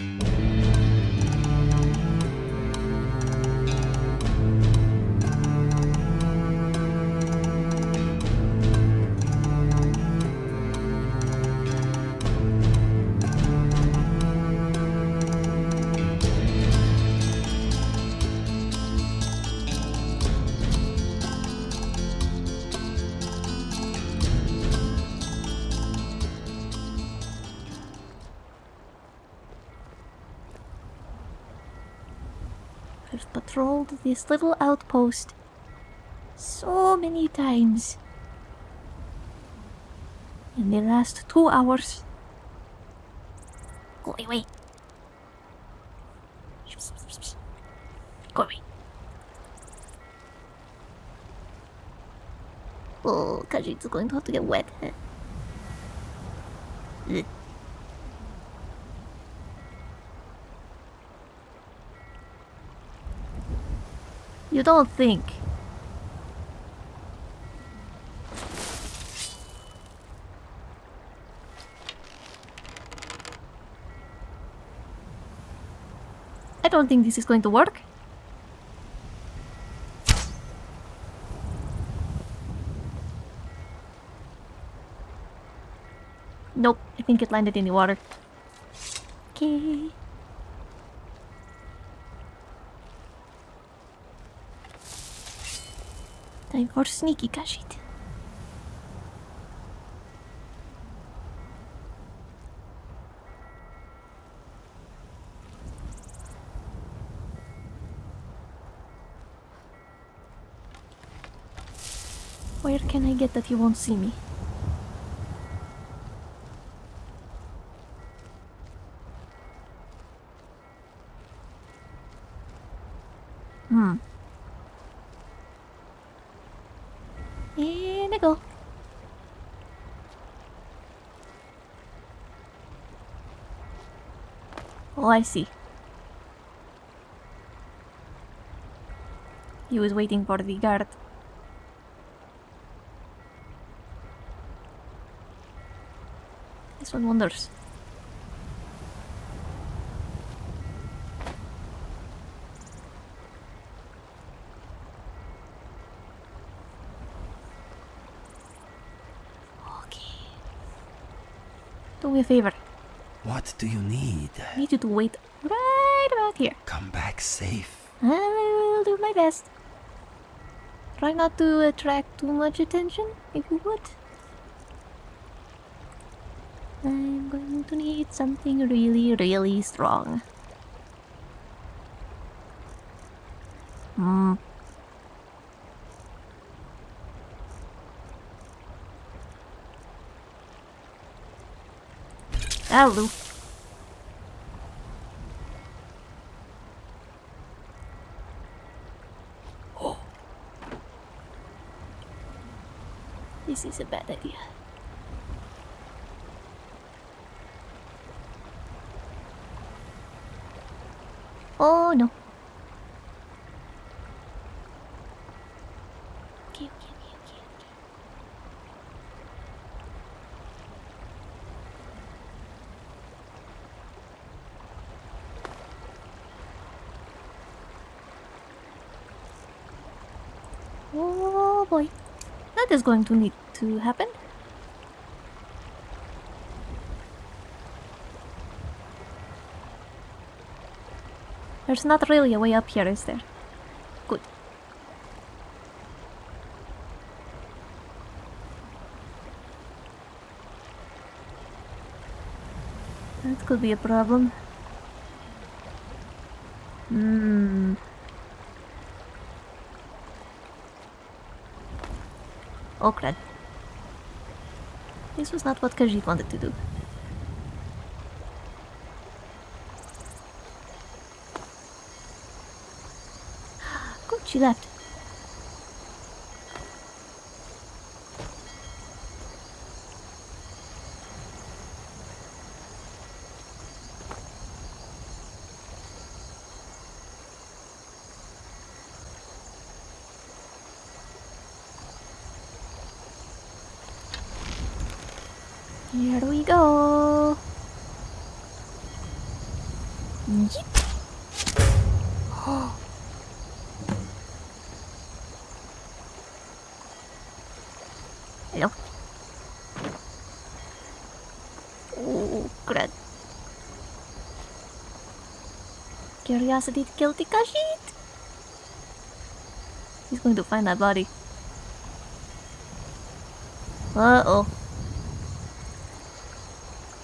I've patrolled this little outpost so many times in the last two hours. Go away. Go away. Oh, Khajiit's going to have to get wet. You don't think. I don't think this is going to work. Nope, I think it landed in the water. Okay. Time for sneaky Khajiit. Where can I get that he won't see me? Hmm. And I go. I see. He was waiting for the guard. This one wonders. Okay. Do me a favor. What do you need? I need you to wait right about here. Come back safe. I will do my best. Try not to attract too much attention, if you would. I'm going to need something really, really strong. Hmm. That'll do. This is a bad idea. Oh no. Okay, okay, okay, okay, okay. Oh boy. That is going to need to happen. There's not really a way up here, is there? Good. That could be a problem. Oh crap. This was not what Khajiit wanted to do. Good, she left. Here we go. Yeep. Hello. Oh, crud. Curiosity to kill Tikashit. He's going to find that body. Uh-oh.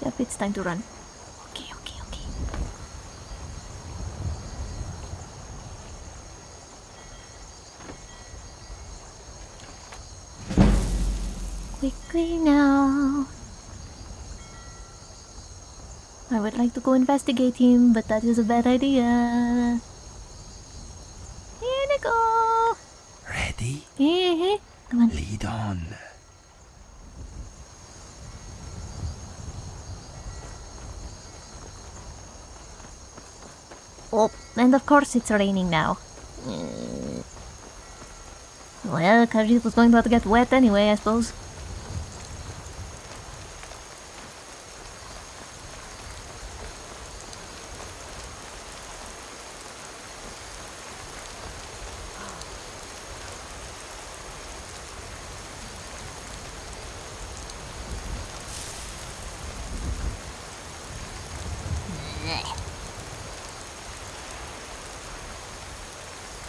Yep, it's time to run. Now. I would like to go investigate him, but that is a bad idea. Here we go. Ready? Hey, come on. Lead on. Oh, and of course it's raining now. Well, Khajiit was going to get wet anyway, I suppose.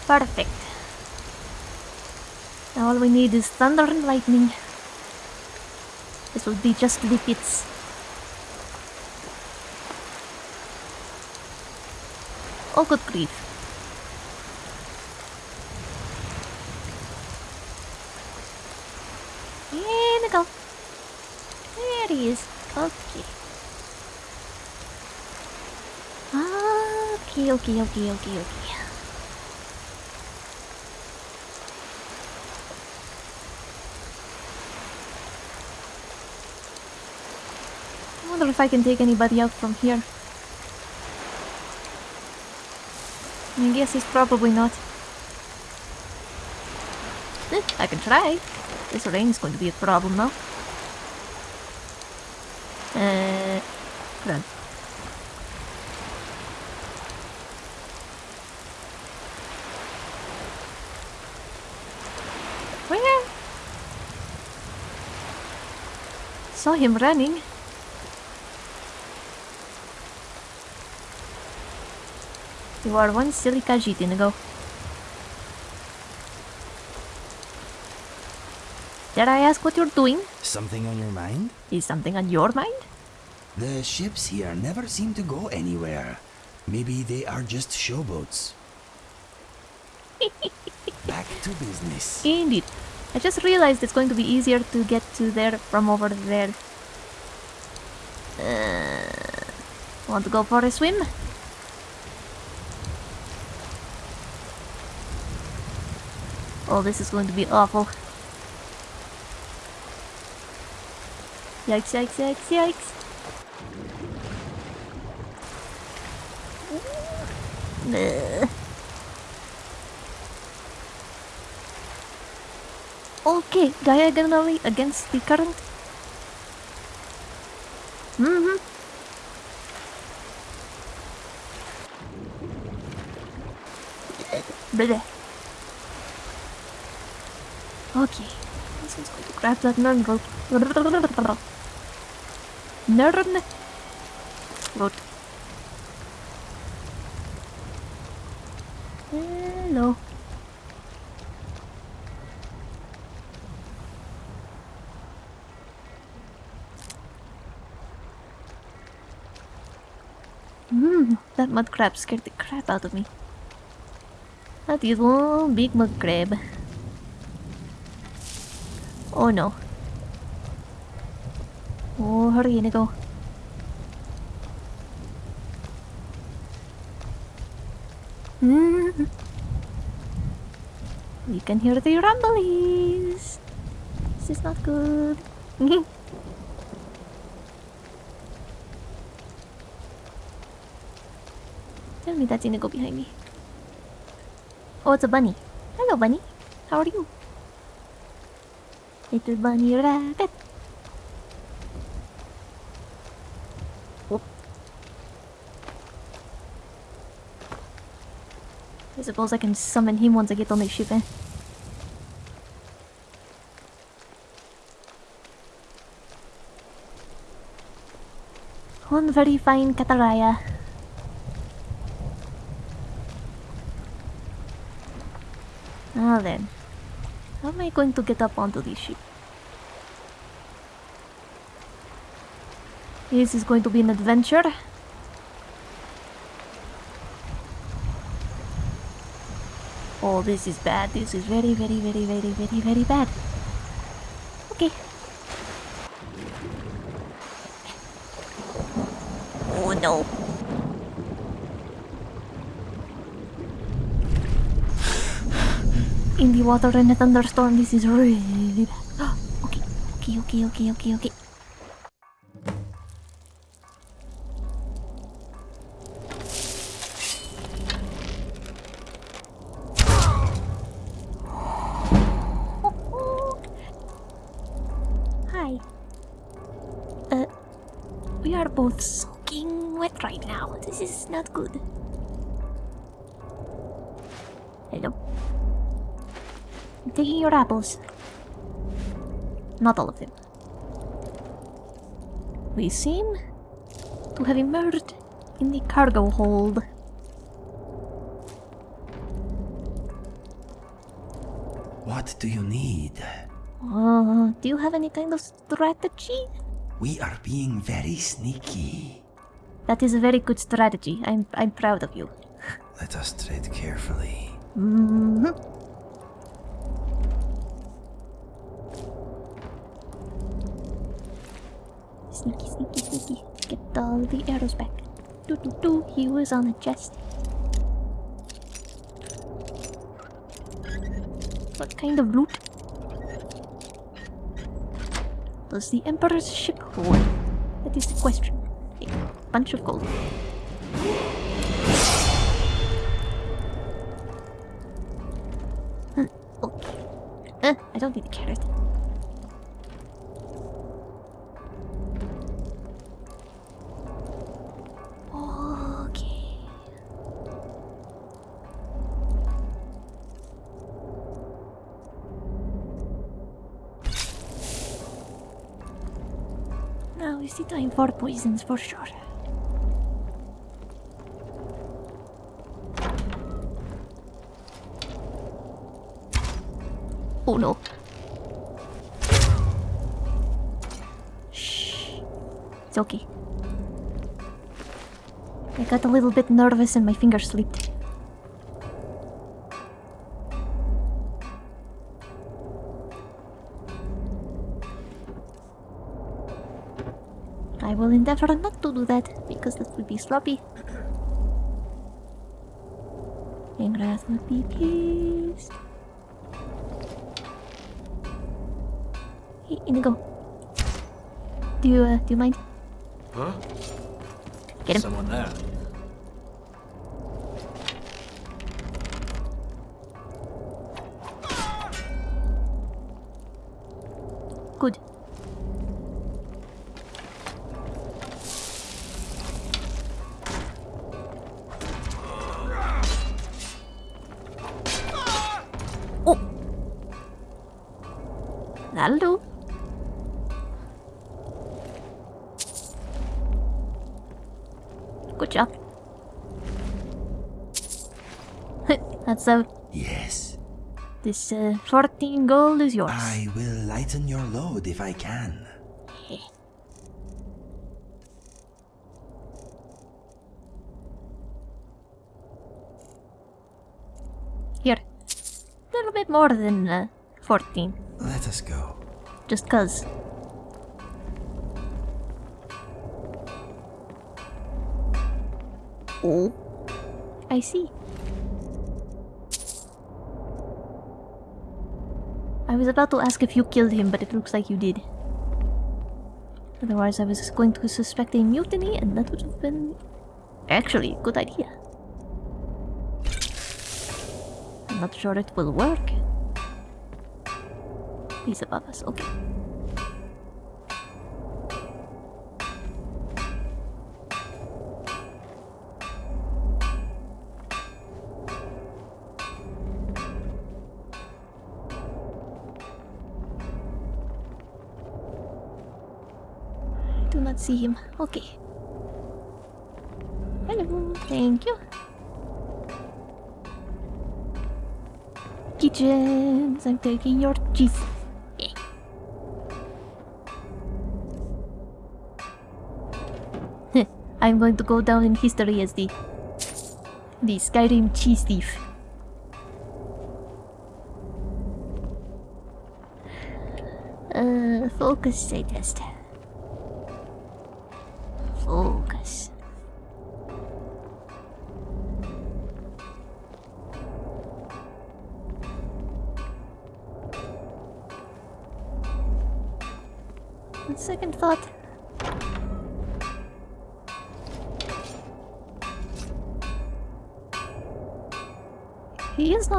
Perfect. Now all we need is thunder and lightning. This will be just the hits. Oh, good grief. Here we go. There he is. Okay. Okay, okay, okay, okay, okay. If I can take anybody out from here. I guess it's probably not. Eh, I can try. This rain is going to be a problem now. Uh, run. Where? Saw him running. You are one silly Khajiit, Inigo. Did I ask what you're doing? Something on your mind? Is something on your mind? The ships here never seem to go anywhere. Maybe they are just showboats. Back to business. Indeed. I just realized it's going to be easier to get to there from over there. Uh, want to go for a swim? Oh, this is going to be awful. Yikes, yikes, yikes, yikes. Okay, diagonally against the current. Mm-hmm. Bleh. Okay. Grab that nerd rope. Nerd rope. Hello. Hmm, that mud crab scared the crap out of me. That is one big mud crab. Oh no. Oh, hurry, Inigo. Hmm. We can hear the rumblies. This is not good. Tell me that's Inigo behind me. Oh, it's a bunny. Hello, bunny. How are you? Little bunny rabbit. Oh. I suppose I can summon him once I get on the ship, eh? One very fine Kataraya. Now then, am I going to get up onto this ship? This is going to be an adventure. Oh, this is bad. This is very, very, very, very, very, very bad. Okay. Oh no. The water in a thunderstorm, this is really bad. okay, okay, okay, okay, okay, okay. I'm taking your apples. Not all of them. We seem to have emerged in the cargo hold. What do you need? Uh, do you have any kind of strategy? We are being very sneaky. That is a very good strategy. I'm I'm proud of you. Let us tread carefully. hmm Sneaky, sneaky, sneaky. Get all the arrows back. Do do do. He was on a chest. What kind of loot? Does the Emperor's ship hold? That is the question. A bunch of gold. Okay. I don't need the carrot. Now is the time for poisons for sure. Oh no. Shh. It's okay. I got a little bit nervous and my finger slipped. Endeavor not to do that because that would be sloppy. Ingrath would be pleased. Hey, Inigo. Do you, uh, do you mind? Huh? Get him. Someone there. Good job. That's uh, Yes. this uh, 14 gold is yours. I will lighten your load if I can. Here. A little bit more than uh, 14. Let us go. Just cuz. Oh. I see. I was about to ask if you killed him, but it looks like you did. Otherwise, I was going to suspect a mutiny, and that would have been actually a good idea. I'm not sure it will work. He's above us, okay. See him. Okay. Hello. Thank you. Kitchens. I'm taking your cheese. Yeah. I'm going to go down in history as the the Skyrim cheese thief. Uh, focus, I test.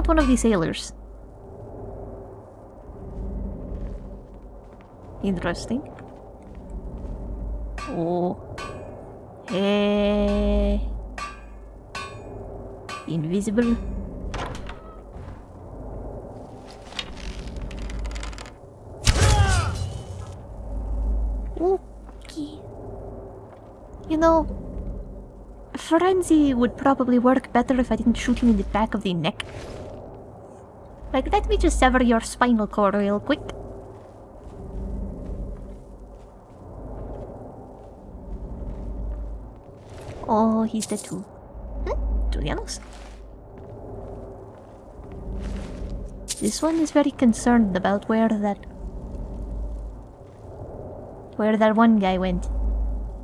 One of the sailors. Interesting. Oh. Hey. Invisible. You know, Frenzy would probably work better if I didn't shoot him in the back of the neck. Like, let me just sever your spinal cord real quick. Oh, he's dead too. Hmm? Julianos? This one is very concerned about where that... Where that one guy went.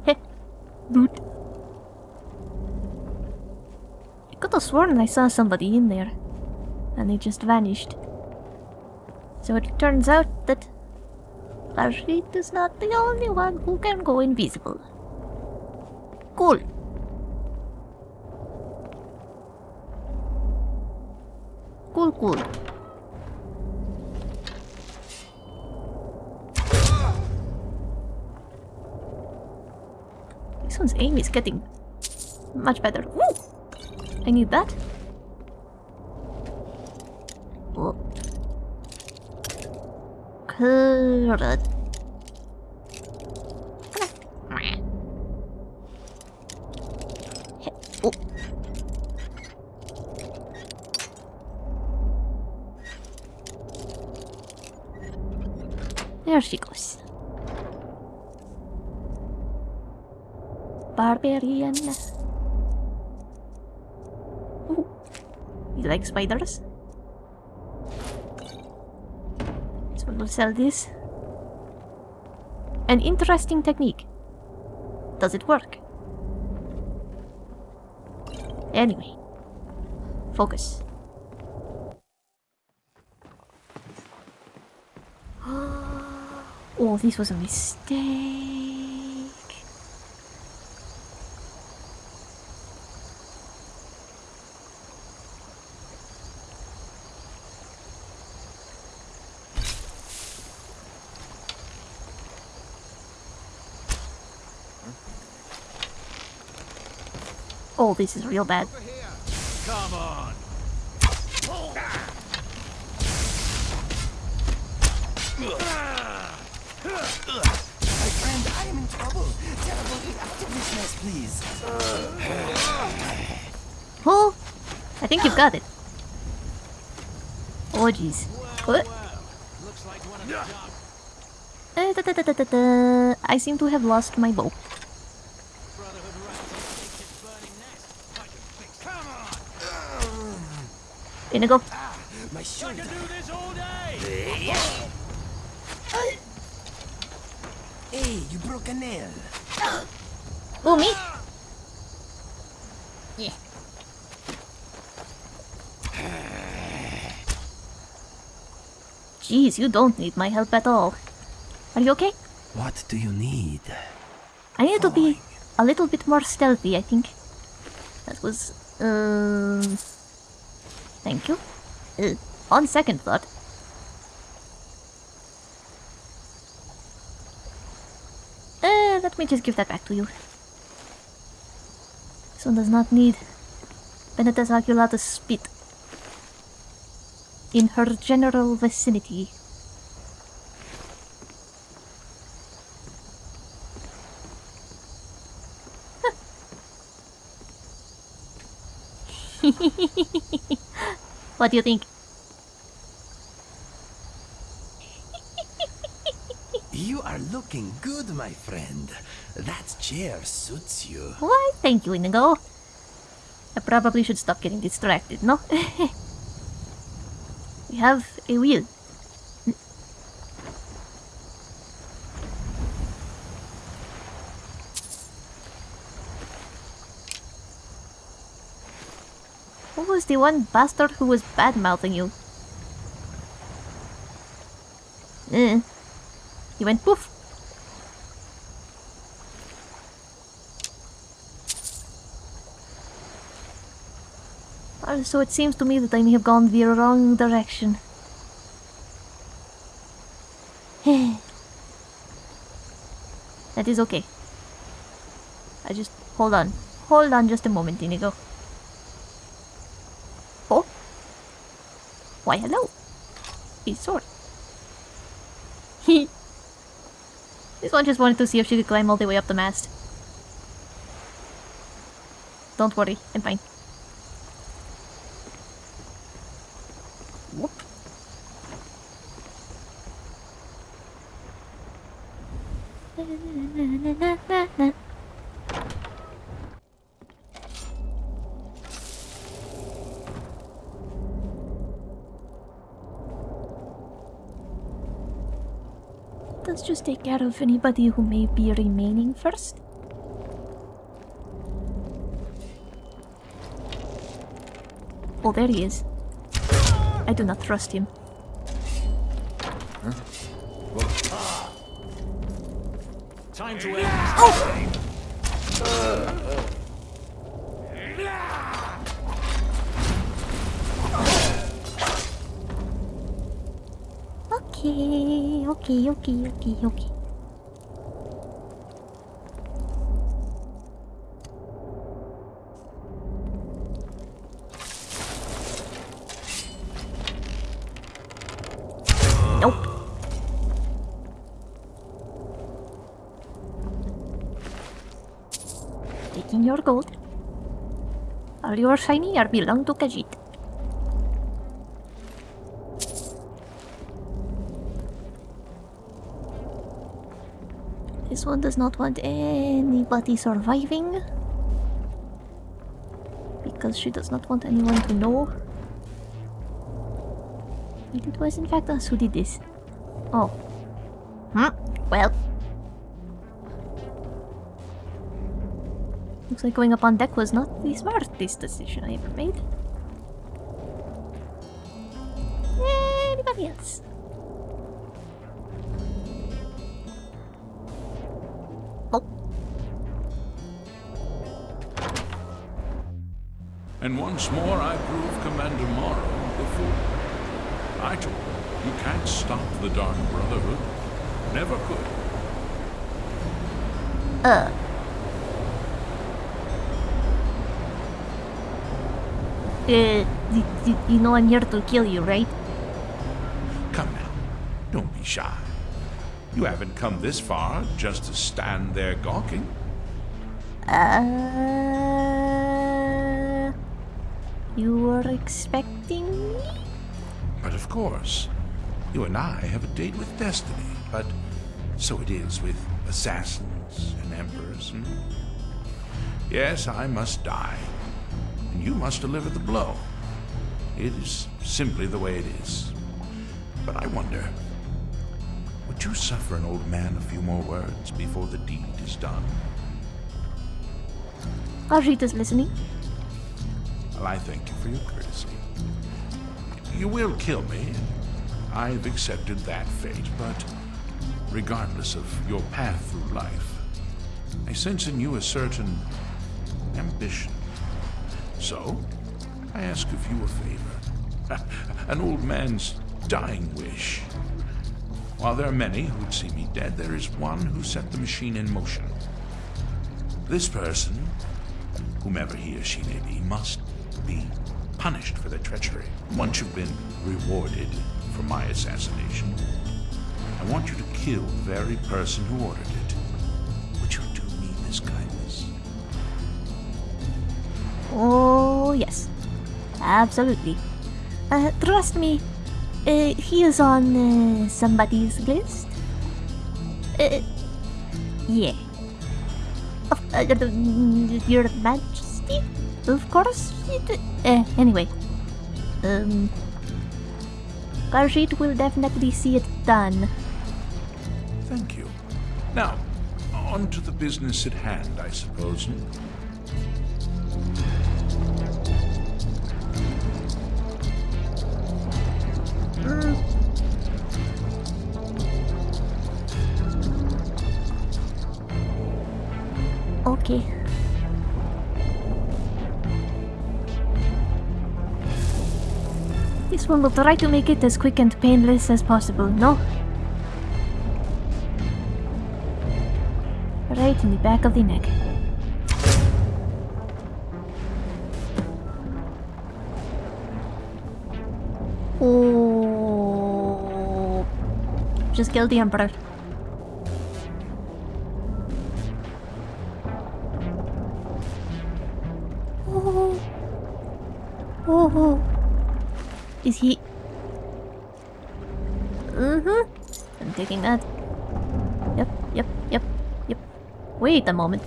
Heh. Dude. I could have sworn I saw somebody in there. And they just vanished. So it turns out that... Rashid is not the only one who can go invisible. Cool. Cool, cool. This one's aim is getting much better. Woo! I need that. Oh. Carrot. There she goes. Barbarian. Ooh. You like spiders? Someone will sell this. An interesting technique. Does it work? Anyway. Focus. Oh, this was a mistake. This is real bad. Come on. My friend, I am in trouble. Teleport out of this mess, please. Oh, I think you've got it. Oh, jeez. What? I seem to have lost my bow. Brotherhood runs to its burning nest. I can fix Come on. In I go. My I shoulder. can do this all day. Hey, you broke a nail. Oh, me. Yeah. Jeez, you don't need my help at all. Are you okay? What do you need? I need to be a little bit more stealthy, I think. That was, um... Thank you. Uh, on second thought. Uh, let me just give that back to you. This one does not need Penitus Oculatus spit in her general vicinity. What do you think? You are looking good, my friend. That chair suits you. Why, thank you, Inigo. I probably should stop getting distracted, no? we have a wheel. Who was the one bastard who was bad-mouthing you? Eh. He went poof. So it seems to me that I may have gone the wrong direction. that is okay. I just... Hold on. Hold on just a moment, Inigo. Oh? Why, hello. He's sword. He... This one just wanted to see if she could climb all the way up the mast. Don't worry, I'm fine. Whoop. Let's just take care of anybody who may be remaining first. Oh, there he is. I do not trust him. Time to end this. Okay, okay, okay, okay, okay. Nope. Taking your gold. All your shiny are belong to Khajiit. This one does not want anybody surviving. Because she does not want anyone to know. It was in fact us who did this. Oh. Hmm. Well. Looks like going up on deck was not the smartest decision I ever made. Anybody else? And once more I prove Commander Maro the fool. I told him, you can't stop the Dark Brotherhood. Never could. Uh. Uh, y- y- you know I'm here to kill you, right? Come now, don't be shy. You haven't come this far just to stand there gawking. Uh, you were expecting me? But of course, you and I have a date with destiny. But so it is with assassins and emperors. hmm? Yes, I must die. And you must deliver the blow. It is simply the way it is. But I wonder, would you suffer an old man a few more words before the deed is done? Is listening. Well, I thank you for your courtesy. You will kill me. I've accepted that fate, but regardless of your path through life, I sense in you a certain ambition. So, I ask of you a favor. An old man's dying wish. While there are many who'd see me dead, there is one who set the machine in motion. This person whomever he or she may be, must be punished for their treachery. Once you've been rewarded for my assassination, I want you to kill the very person who ordered it. Would you do me this kindness? Oh, yes. Absolutely. Uh, trust me, uh, he is on uh, somebody's list. Uh, yeah. Uh, Your Majesty? Of course. It, uh, anyway. Um. Will definitely see it done. Thank you. Now, on to the business at hand, I suppose. This one will try to make it as quick and painless as possible, no? Right in the back of the neck. Oh. Just kill the Emperor. Is he? Mm-hmm. I'm taking that. Yep, yep, yep, yep. Wait a moment.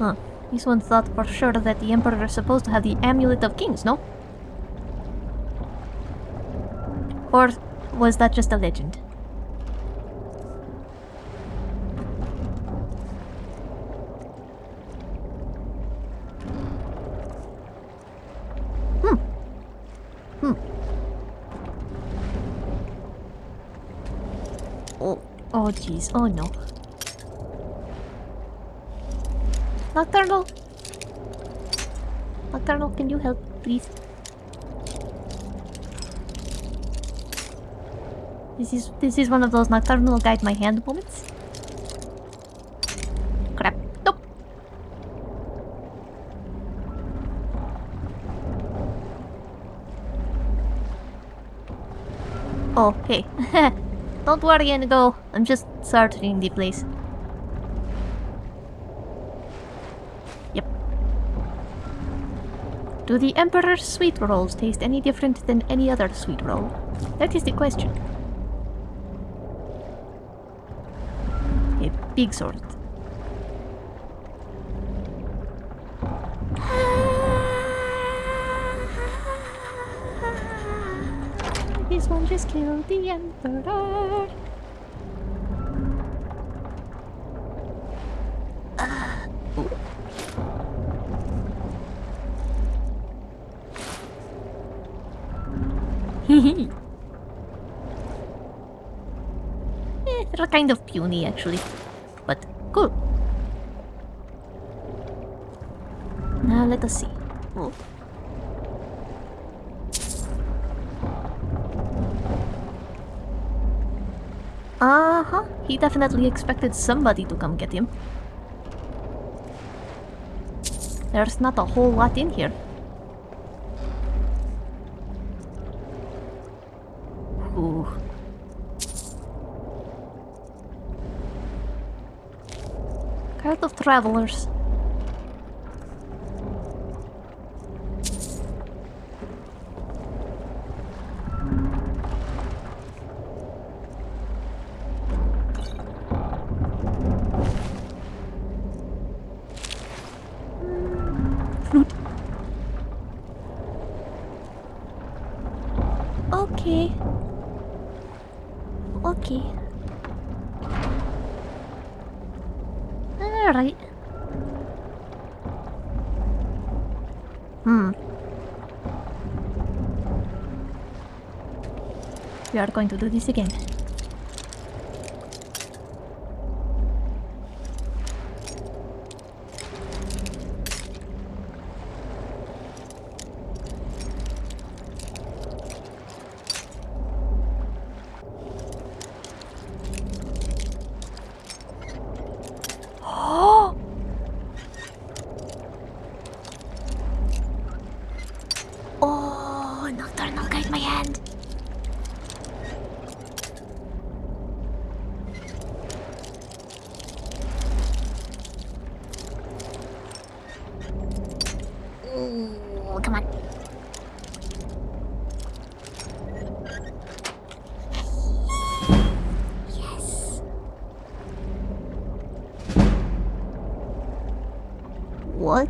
Huh. This one thought for sure that the Emperor is supposed to have the Amulet of Kings, no? Or was that just a legend? Oh, jeez, oh no. Nocturnal! Nocturnal, can you help, please? This is this is one of those nocturnal guide my hand moments. Crap. Nope. Oh, hey. Don't worry, Inigo. I'm just searching the place. Yep. Do the Emperor's sweet rolls taste any different than any other sweet roll? That is the question. A big sword. This one just killed the Emperor. Kind of puny actually. But cool. Now let us see. Oh. Uh-huh. He definitely expected somebody to come get him. There's not a whole lot in here. Ooh. Card of Travelers. Okay. Okay. Alright. Hmm. We are going to do this again. Oh, Nocturnal guide my hand.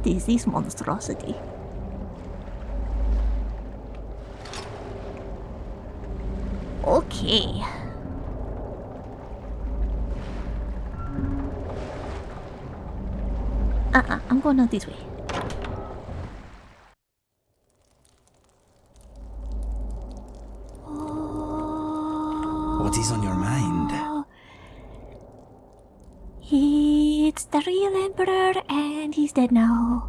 What is this monstrosity? Okay. Uh-uh, I'm going out this way. What is on your mind? Oh. It's the real Emperor, and he's dead now.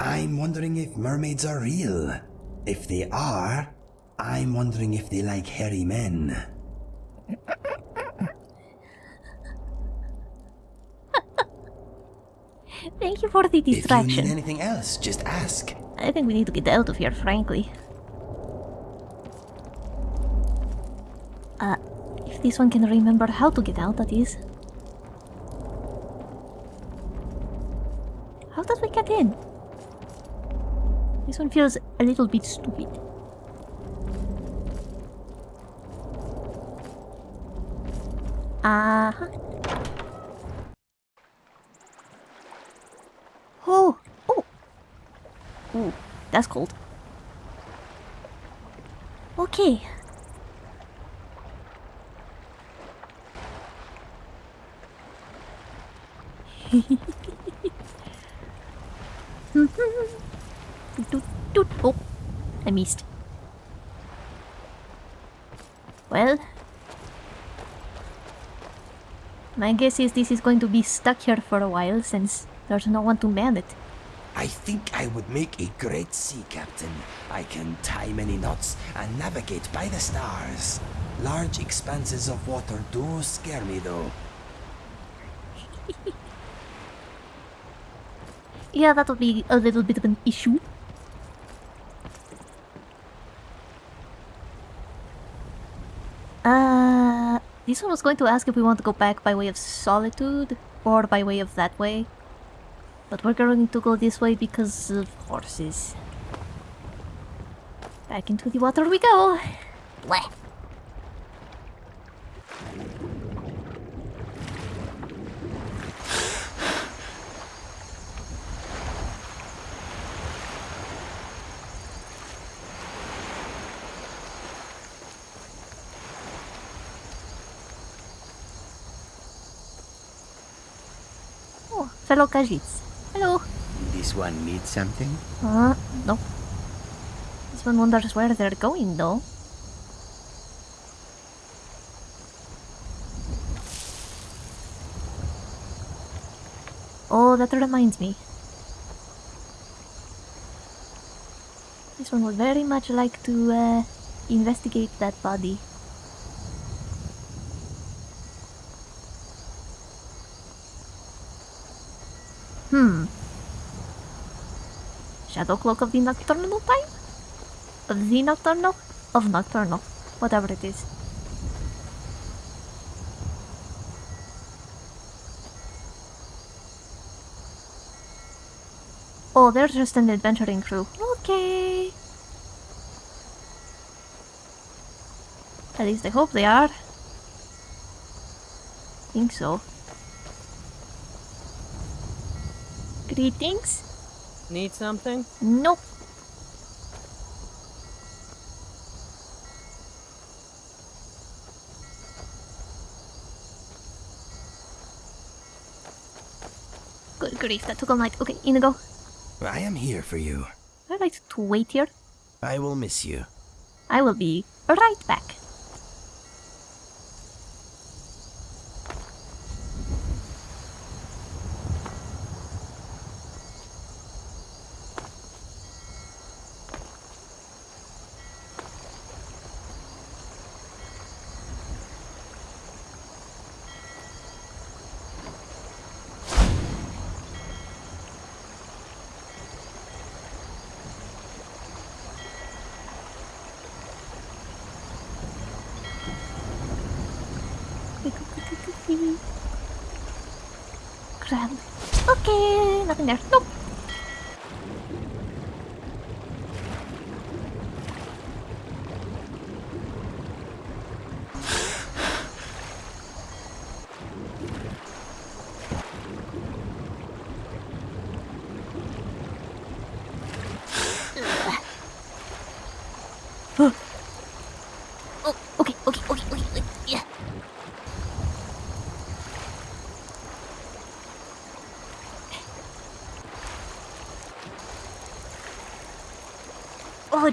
I'm wondering if mermaids are real. If they are, I'm wondering if they like hairy men. Thank you for the distraction. If you need anything else, just ask. I think we need to get out of here, frankly. Uh, if this one can remember how to get out, that is. How did we get in? One feels a little bit stupid. Uh-huh. Oh! Oh! Ooh, that's cold. Okay. doot. Oh, I missed. Well, my guess is this is going to be stuck here for a while since there's no one to man it. I think I would make a great sea captain. I can tie many knots and navigate by the stars. Large expanses of water do scare me though. Yeah, that would be a little bit of an issue. One was going to ask if we want to go back by way of Solitude or by way of that way. But we're going to go this way because of horses. Back into the water we go. Oh, fellow Khajiits. Hello. This one needs something? Uh, no. This one wonders where they're going, though. Oh, that reminds me. This one would very much like to uh, investigate that body. Hmm. Shadow Cloak of the Nocturnal Time? Of the Nocturnal? Of Nocturnal. Whatever it is. Oh, they're just an adventuring crew. Okay. At least I hope they are. I Think so. Greetings? Need something? Nope. Good grief, that took all night. Okay, Inigo. I am here for you. I'd like to wait here. I will miss you. I will be right back. Grab. Okay, nothing there. Nope.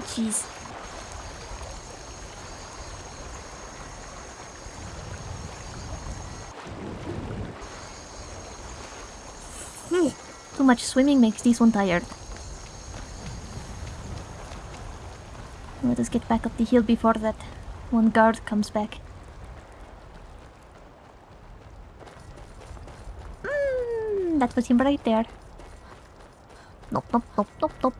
Jeez. Hmm, Too much swimming makes this one tired. Let us get back up the hill before that one guard comes back. Mm, that was him right there. Nope, nope, nope, nope, nope.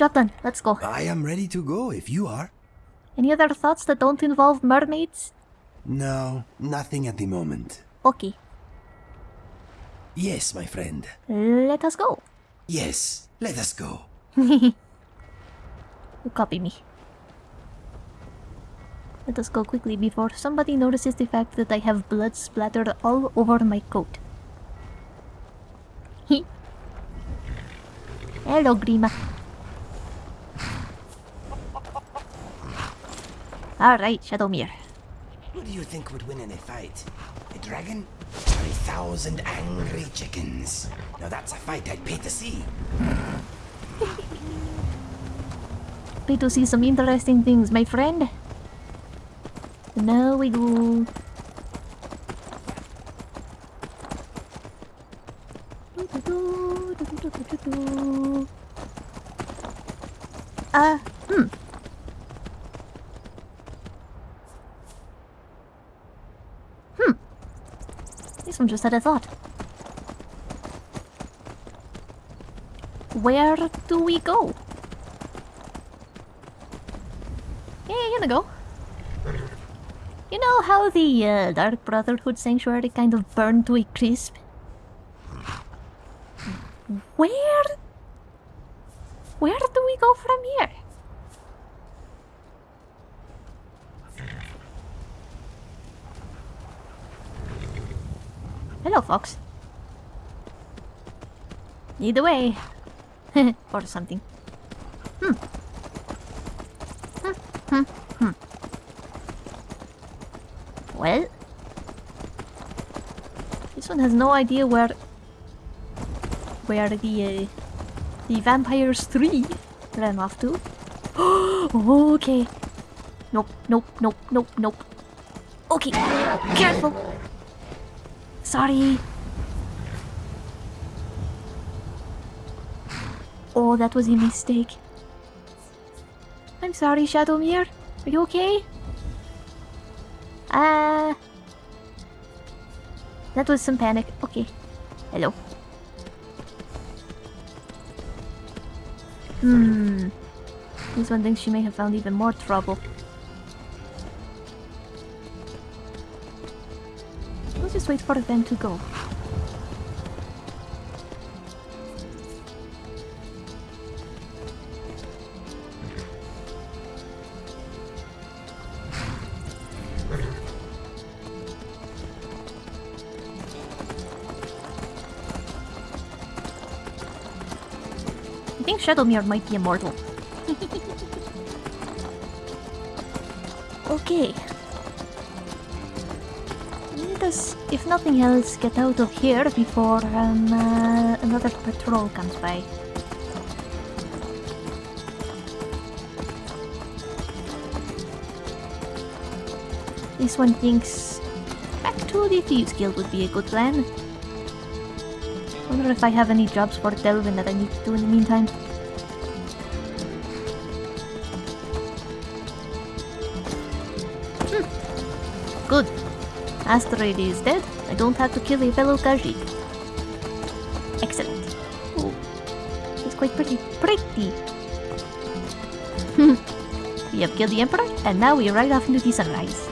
Okay. Let's go. I am ready to go if you are. Any other thoughts that don't involve mermaids? No, nothing at the moment. Okay, Yes, my friend. let us go. Yes, let us go. You copy me. Let us go quickly before somebody notices the fact that I have blood splattered all over my coat. Hello, Grima. Alright, Shadowmere. Who do you think would win in a fight? A dragon? Or a thousand angry chickens? Now that's a fight I'd pay to see. Pay to see some interesting things, my friend. Now we go. Uh, hmm. Hmm. Just had a thought. Where do we go? Yeah, you're gonna go. You know how the uh, Dark Brotherhood Sanctuary kind of burned to a crisp? Where? Where do we go from here? Hello, Fox. Way. or something. Hmm. Hmm, hmm, hmm. Well, this one has no idea where where the uh, the vampires three ran off to. okay. Nope, nope, nope, nope, nope. Okay, careful. Sorry. Oh, that was a mistake. I'm sorry, Shadowmere. Are you okay? Uh... That was some panic. Okay. Hello. Hmm. This one thinks she may have found even more trouble. Wait for them to go. I think Shadowmere might be immortal. okay. Let us, if nothing else, get out of here before um, uh, another patrol comes by. This one thinks back to the Thieves Guild would be a good plan. Wonder if I have any jobs for Delvin that I need to do in the meantime. Astrid is dead. I don't have to kill a fellow Khajiit. Excellent. Oh, she's quite pretty. Pretty! we have killed the Emperor, and now we ride off into the sunrise.